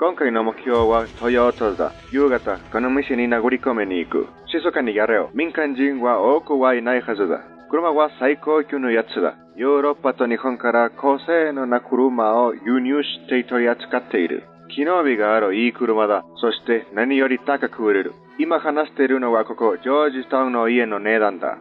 今回の目標はトヨタだ。夕方、この店に殴り込みに行く。静かにやれよ。民間人は多くはいないはずだ。車は最高級のやつだ。ヨーロッパと日本から高性能な車を輸入して取り扱っている。機能美があるいい車だ。そして何より高く売れる。今話しているのはここ、ジョージタウンの家の値段だ。